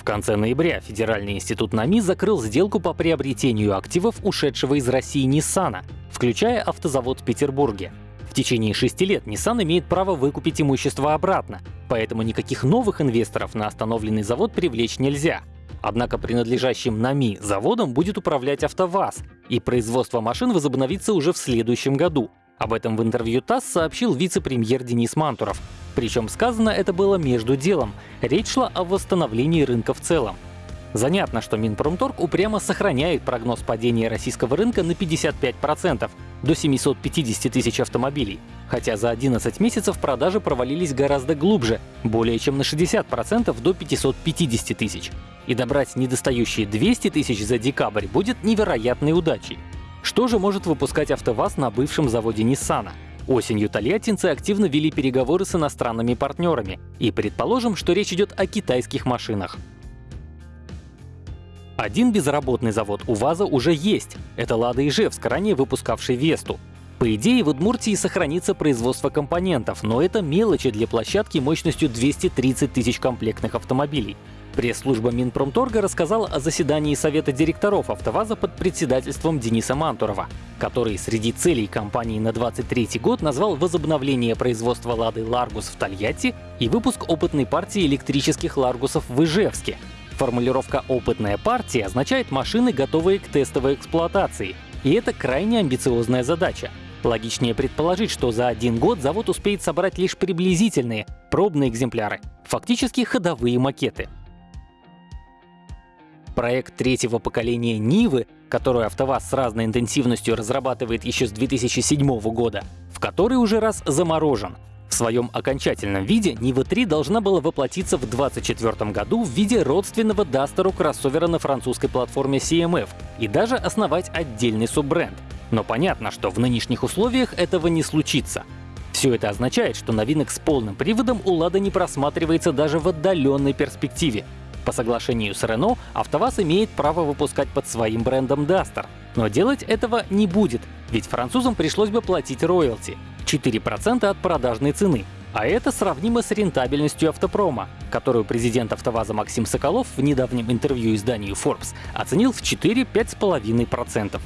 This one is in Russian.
В конце ноября Федеральный институт НАМИ закрыл сделку по приобретению активов ушедшего из России Ниссана, включая автозавод в Петербурге. В течение шести лет Nissan имеет право выкупить имущество обратно, поэтому никаких новых инвесторов на остановленный завод привлечь нельзя. Однако принадлежащим НАМИ заводом будет управлять АвтоВАЗ, и производство машин возобновится уже в следующем году. Об этом в интервью ТАСС сообщил вице-премьер Денис Мантуров. Причем сказано это было между делом. Речь шла о восстановлении рынка в целом. Занятно, что Минпромторг упрямо сохраняет прогноз падения российского рынка на 55%, до 750 тысяч автомобилей, хотя за 11 месяцев продажи провалились гораздо глубже, более чем на 60% до 550 тысяч. И добрать недостающие 200 тысяч за декабрь будет невероятной удачей. Что же может выпускать АвтоВАЗ на бывшем заводе Ниссана? Осенью тольяттинцы активно вели переговоры с иностранными партнерами, и предположим, что речь идет о китайских машинах. Один безработный завод у уже есть. Это Лада Ижевск, ранее выпускавший Весту. По идее, в Удмуртии сохранится производство компонентов, но это мелочи для площадки мощностью 230 тысяч комплектных автомобилей. Пресс-служба Минпромторга рассказала о заседании Совета директоров АвтоВАЗа под председательством Дениса Мантурова, который среди целей компании на 23 год назвал возобновление производства «Лады Ларгус» в Тольятти и выпуск опытной партии электрических «Ларгусов» в Ижевске. Формулировка «опытная партия» означает машины, готовые к тестовой эксплуатации. И это крайне амбициозная задача. Логичнее предположить, что за один год завод успеет собрать лишь приблизительные, пробные экземпляры, фактически ходовые макеты. Проект третьего поколения Нивы, которую АвтоВАЗ с разной интенсивностью разрабатывает еще с 2007 года, в который уже раз заморожен — в своем окончательном виде Нива 3 должна была воплотиться в 2024 году в виде родственного Дастеру кроссовера на французской платформе CMF и даже основать отдельный суббренд. Но понятно, что в нынешних условиях этого не случится. Все это означает, что новинок с полным приводом у Лада не просматривается даже в отдаленной перспективе. По соглашению с Renault, АвтоВАЗ имеет право выпускать под своим брендом Duster. Но делать этого не будет, ведь французам пришлось бы платить роялти. 4% от продажной цены. А это сравнимо с рентабельностью автопрома, которую президент АвтоВАЗа Максим Соколов в недавнем интервью изданию Forbes оценил в 4-5,5%.